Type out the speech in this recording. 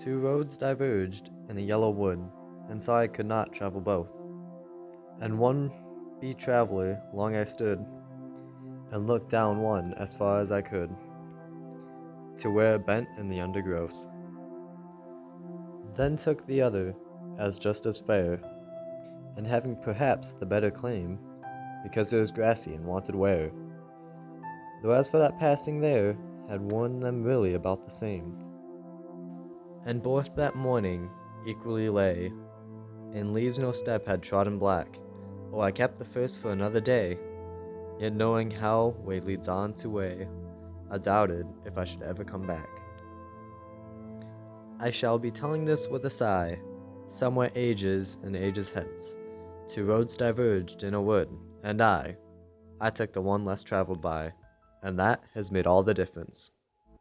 Two roads diverged in a yellow wood, and so I could not travel both. And one be traveller long I stood, and looked down one as far as I could, to where it bent in the undergrowth. Then took the other, as just as fair, and having perhaps the better claim, because it was grassy and wanted wear. Though as for that passing there, had worn them really about the same. And both that morning equally lay, and leaves no step had trodden black. Oh, I kept the first for another day, yet knowing how way leads on to way, I doubted if I should ever come back. I shall be telling this with a sigh, somewhere ages and ages hence. Two roads diverged in a wood, and I, I took the one less traveled by, and that has made all the difference.